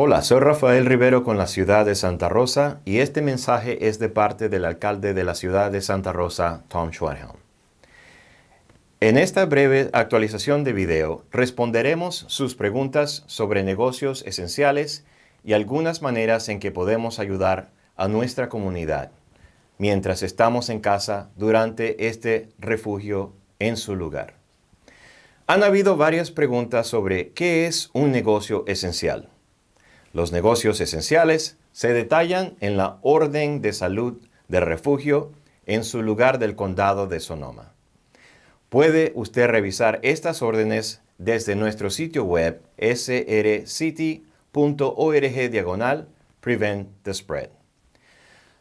Hola, soy Rafael Rivero con la ciudad de Santa Rosa y este mensaje es de parte del alcalde de la ciudad de Santa Rosa, Tom Schwarhelm. En esta breve actualización de video responderemos sus preguntas sobre negocios esenciales y algunas maneras en que podemos ayudar a nuestra comunidad mientras estamos en casa durante este refugio en su lugar. Han habido varias preguntas sobre qué es un negocio esencial. Los negocios esenciales se detallan en la Orden de Salud de Refugio en su lugar del condado de Sonoma. Puede usted revisar estas órdenes desde nuestro sitio web srcity.org diagonal Prevent the Spread.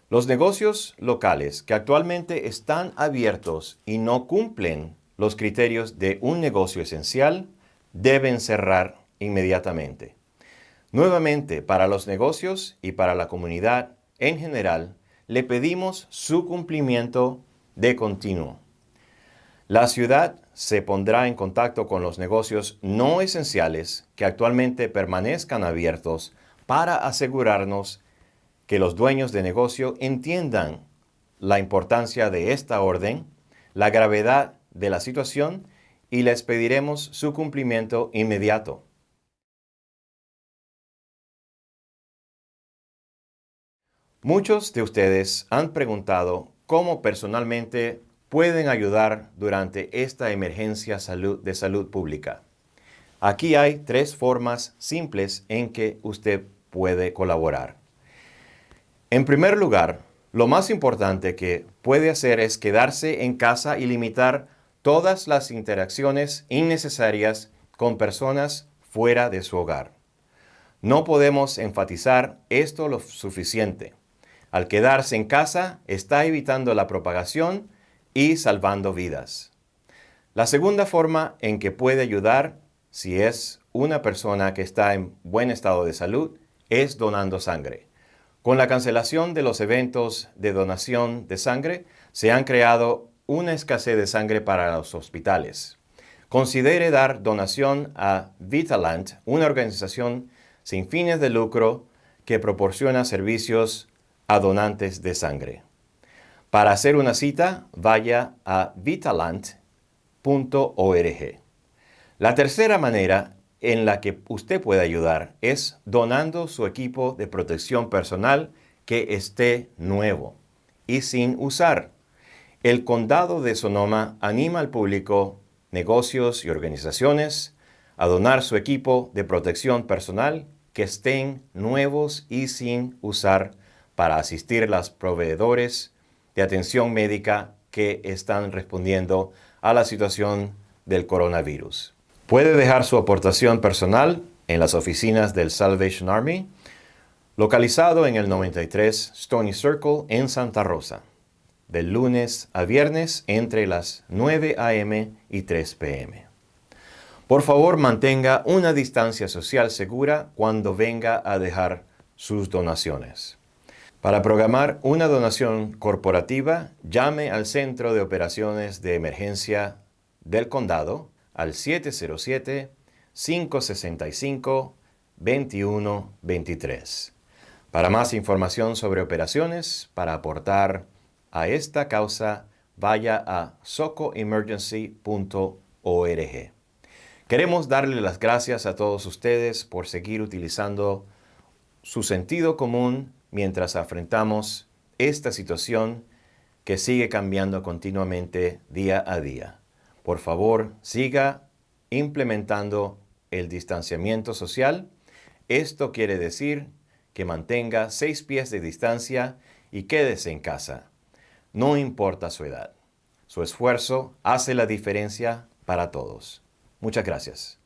Los negocios locales que actualmente están abiertos y no cumplen los criterios de un negocio esencial deben cerrar inmediatamente. Nuevamente, para los negocios y para la comunidad en general, le pedimos su cumplimiento de continuo. La ciudad se pondrá en contacto con los negocios no esenciales que actualmente permanezcan abiertos para asegurarnos que los dueños de negocio entiendan la importancia de esta orden, la gravedad de la situación y les pediremos su cumplimiento inmediato. Muchos de ustedes han preguntado cómo personalmente pueden ayudar durante esta emergencia de salud pública. Aquí hay tres formas simples en que usted puede colaborar. En primer lugar, lo más importante que puede hacer es quedarse en casa y limitar todas las interacciones innecesarias con personas fuera de su hogar. No podemos enfatizar esto lo suficiente. Al quedarse en casa, está evitando la propagación y salvando vidas. La segunda forma en que puede ayudar, si es una persona que está en buen estado de salud, es donando sangre. Con la cancelación de los eventos de donación de sangre, se han creado una escasez de sangre para los hospitales. Considere dar donación a Vitalant, una organización sin fines de lucro que proporciona servicios a donantes de sangre. Para hacer una cita, vaya a vitalant.org. La tercera manera en la que usted puede ayudar es donando su equipo de protección personal que esté nuevo y sin usar. El condado de Sonoma anima al público, negocios y organizaciones a donar su equipo de protección personal que estén nuevos y sin usar para asistir a los proveedores de atención médica que están respondiendo a la situación del coronavirus. Puede dejar su aportación personal en las oficinas del Salvation Army, localizado en el 93 Stony Circle en Santa Rosa, del lunes a viernes entre las 9 a.m. y 3 p.m. Por favor, mantenga una distancia social segura cuando venga a dejar sus donaciones. Para programar una donación corporativa, llame al Centro de Operaciones de Emergencia del Condado al 707-565-2123. Para más información sobre operaciones, para aportar a esta causa, vaya a socoemergency.org. Queremos darle las gracias a todos ustedes por seguir utilizando su sentido común mientras afrontamos esta situación que sigue cambiando continuamente día a día. Por favor, siga implementando el distanciamiento social. Esto quiere decir que mantenga seis pies de distancia y quédese en casa. No importa su edad. Su esfuerzo hace la diferencia para todos. Muchas gracias.